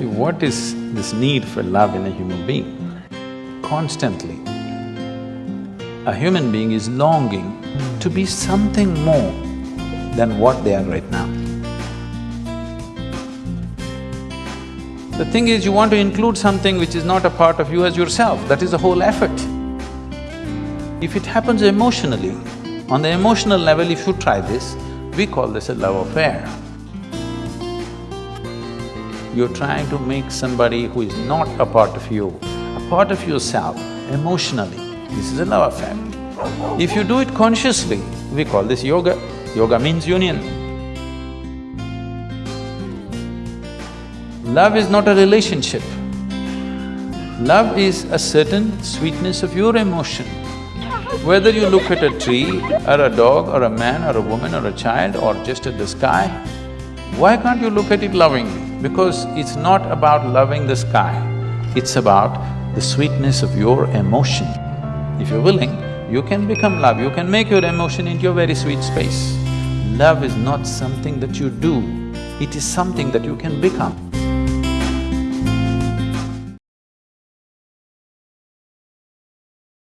See, what is this need for love in a human being? Constantly, a human being is longing to be something more than what they are right now. The thing is, you want to include something which is not a part of you as yourself, that is the whole effort. If it happens emotionally, on the emotional level, if you try this, we call this a love affair. You're trying to make somebody who is not a part of you, a part of yourself, emotionally. This is a love affair. If you do it consciously, we call this yoga. Yoga means union. Love is not a relationship. Love is a certain sweetness of your emotion. Whether you look at a tree, or a dog, or a man, or a woman, or a child, or just at the sky, why can't you look at it lovingly? Because it's not about loving the sky, it's about the sweetness of your emotion. If you're willing, you can become love, you can make your emotion into a very sweet space. Love is not something that you do, it is something that you can become.